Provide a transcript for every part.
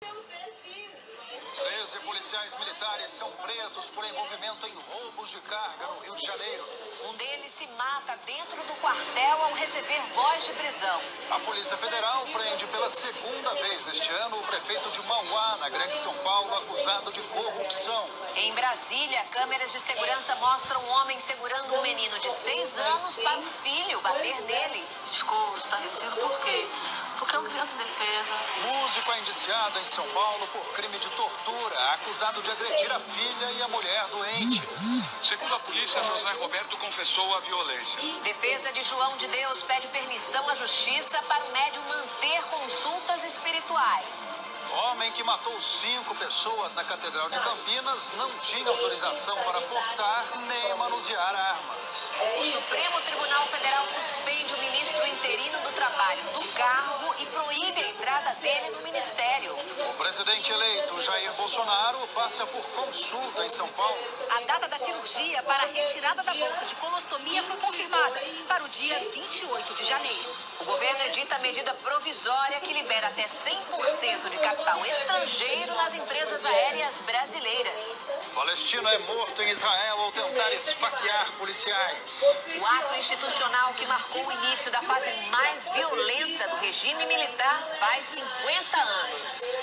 Thank you. 13 policiais militares são presos por envolvimento em roubos de carga no Rio de Janeiro. Um deles se mata dentro do quartel ao receber voz de prisão. A Polícia Federal prende pela segunda vez neste ano o prefeito de Mauá, na Grande São Paulo, acusado de corrupção. Em Brasília, câmeras de segurança mostram um homem segurando um menino de seis anos para o filho bater nele. Ficou estarrecido por quê? Porque é uma criança indefesa. Músico é indiciado em São Paulo por crime de tortura, acusado de agredir a filha e a mulher doentes. Segundo a polícia, José Roberto confessou a violência. Defesa de João de Deus pede permissão à justiça para o médium manter consultas espirituais. Homem que matou cinco pessoas na Catedral de Campinas não tinha autorização para portar nem manusear armas. O Supremo Tribunal Federal suspende o ministro interino do Trabalho do cargo e proíbe a entrada dele no ministério. O presidente eleito Jair Bolsonaro passa por consulta em São Paulo. A data da cirurgia para a retirada da bolsa de colostomia foi confirmada para o dia 28 de janeiro. O governo edita medida provisória que libera até 100% de capital estrangeiro nas empresas aéreas brasileiras. Palestino é morto em Israel ao tentar esfaquear policiais. O ato institucional que marcou o início da fase mais violenta do regime militar faz 50 anos.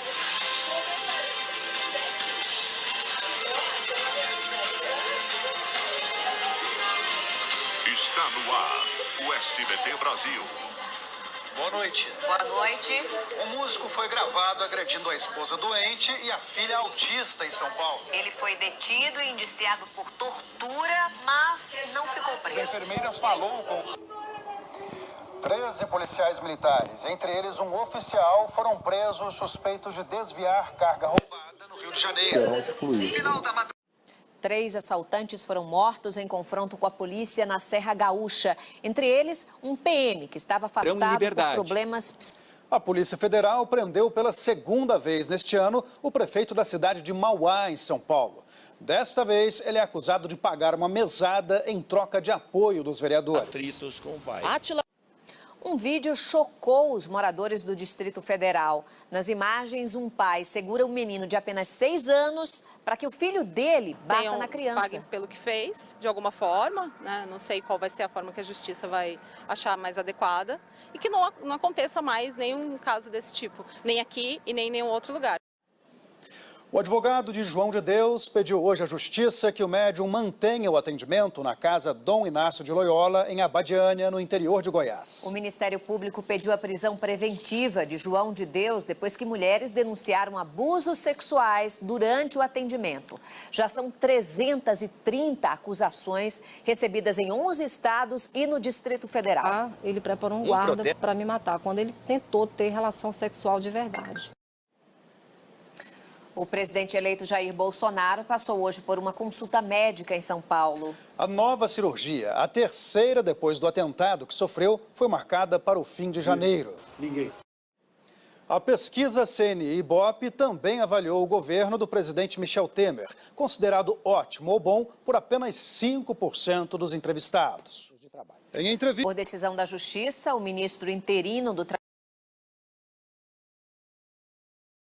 Está no ar o SBT Brasil. Boa noite. Boa noite. O músico foi gravado agredindo a esposa doente e a filha autista em São Paulo. Ele foi detido e indiciado por tortura, mas não ficou A preso. enfermeira falou com 13 policiais militares, entre eles um oficial, foram presos suspeitos de desviar carga roubada no Rio de Janeiro. Final da madrugada. Três assaltantes foram mortos em confronto com a polícia na Serra Gaúcha. Entre eles, um PM que estava afastado por problemas psicológicos. A Polícia Federal prendeu pela segunda vez neste ano o prefeito da cidade de Mauá, em São Paulo. Desta vez, ele é acusado de pagar uma mesada em troca de apoio dos vereadores. atritos com o pai. Um vídeo chocou os moradores do Distrito Federal. Nas imagens, um pai segura um menino de apenas seis anos para que o filho dele bata tenham- na criança. Pague pelo que fez, de alguma forma, né? não sei qual vai ser a forma que a justiça vai achar mais adequada, e que não, não aconteça mais nenhum caso desse tipo, nem aqui e nem em nenhum outro lugar. O advogado de João de Deus pediu hoje à Justiça que o médium mantenha o atendimento na casa Dom Inácio de Loyola, em Abadiânia, no interior de Goiás. O Ministério Público pediu a prisão preventiva de João de Deus depois que mulheres denunciaram abusos sexuais durante o atendimento. Já são 330 acusações recebidas em 11 estados e no Distrito Federal. Ah, ele preparou um guarda para me matar, quando ele tentou ter relação sexual de verdade. O presidente eleito Jair Bolsonaro passou hoje por uma consulta médica em São Paulo. A nova cirurgia, a terceira depois do atentado que sofreu, foi marcada para o fim de janeiro. Ninguém. A pesquisa CNI Ibope também avaliou o governo do presidente Michel Temer, considerado ótimo ou bom por apenas 5% dos entrevistados. Em entrevista... Por decisão da Justiça, o ministro interino do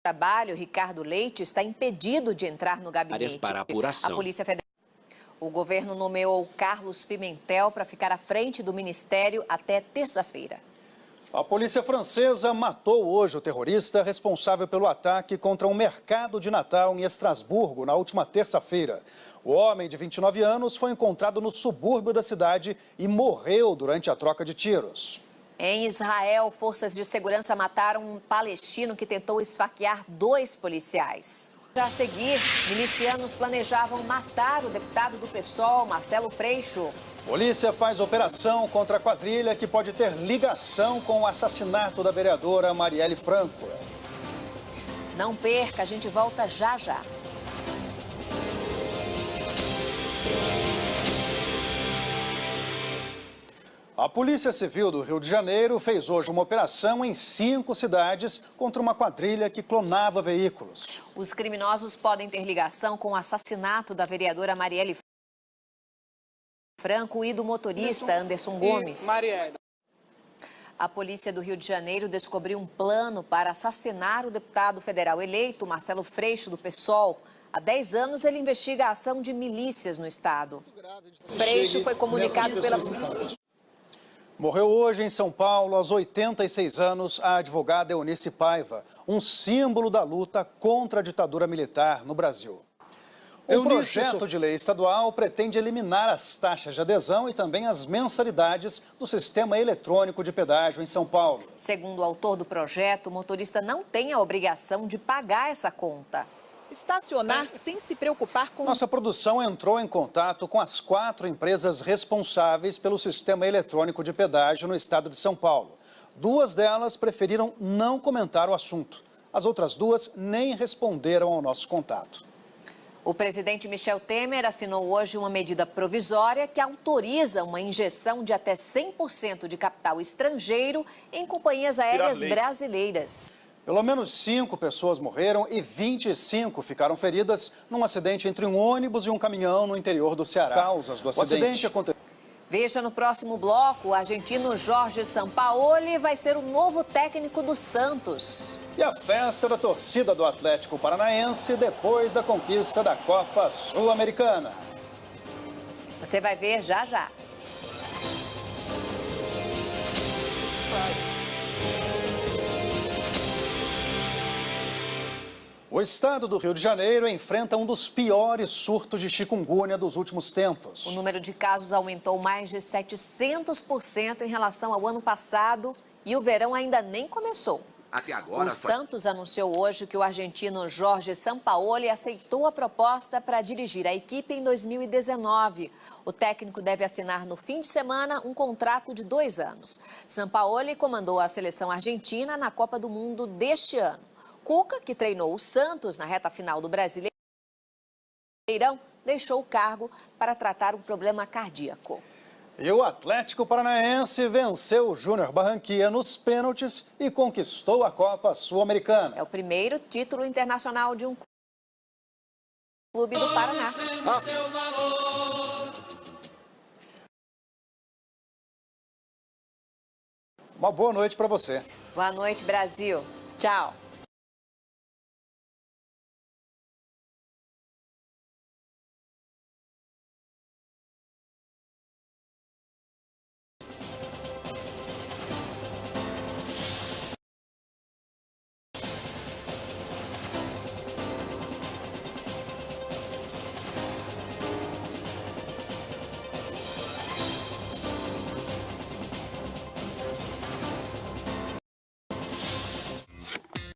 Trabalho, Ricardo Leite, está impedido de entrar no gabinete. Áreas para apuração. A Polícia Federal. O governo nomeou Carlos Pimentel para ficar à frente do ministério até terça-feira. A polícia francesa matou hoje o terrorista responsável pelo ataque contra um mercado de Natal em Estrasburgo na última terça-feira. O homem de 29 anos foi encontrado no subúrbio da cidade e morreu durante a troca de tiros. Em Israel, forças de segurança mataram um palestino que tentou esfaquear dois policiais. Já a seguir, milicianos planejavam matar o deputado do PSOL, Marcelo Freixo. Polícia faz operação contra a quadrilha que pode ter ligação com o assassinato da vereadora Marielle Franco. Não perca, a gente volta já já. A Polícia Civil do Rio de Janeiro fez hoje uma operação em cinco cidades contra uma quadrilha que clonava veículos. Os criminosos podem ter ligação com o assassinato da vereadora Marielle Franco e do motorista Anderson Gomes. A polícia do Rio de Janeiro descobriu um plano para assassinar o deputado federal eleito, Marcelo Freixo, do PSOL. Há 10 anos, ele investiga a ação de milícias no estado. Freixo foi comunicado pela... Morreu hoje em São Paulo, aos 86 anos, a advogada Eunice Paiva, um símbolo da luta contra a ditadura militar no Brasil. O projeto de lei estadual pretende eliminar as taxas de adesão e também as mensalidades do sistema eletrônico de pedágio em São Paulo. Segundo o autor do projeto, o motorista não tem a obrigação de pagar essa conta. Estacionar sem se preocupar com... Nossa produção entrou em contato com as quatro empresas responsáveis pelo sistema eletrônico de pedágio no estado de São Paulo. Duas delas preferiram não comentar o assunto. As outras duas nem responderam ao nosso contato. O presidente Michel Temer assinou hoje uma medida provisória que autoriza uma injeção de até 100% de capital estrangeiro em companhias aéreas brasileiras. Pelo menos cinco pessoas morreram e 25 ficaram feridas num acidente entre um ônibus e um caminhão no interior do Ceará. Causas do acidente, o acidente aconteceu. Veja no próximo bloco, o argentino Jorge Sampaoli vai ser o novo técnico do Santos. E a festa da torcida do Atlético Paranaense depois da conquista da Copa Sul-Americana. Você vai ver já já. O estado do Rio de Janeiro enfrenta um dos piores surtos de chikungunya dos últimos tempos. O número de casos aumentou mais de 700% em relação ao ano passado e o verão ainda nem começou. Até agora, o Santos anunciou hoje que o argentino Jorge Sampaoli aceitou a proposta para dirigir a equipe em 2019. O técnico deve assinar no fim de semana um contrato de dois anos. Sampaoli comandou a seleção argentina na Copa do Mundo deste ano. Cuca, que treinou o Santos na reta final do Brasileirão, deixou o cargo para tratar um problema cardíaco. E o Atlético Paranaense venceu o Júnior Barranquilla nos pênaltis e conquistou a Copa Sul-Americana. É o primeiro título internacional de um clube do Paraná. Ah. Uma boa noite para você. Boa noite, Brasil. Tchau.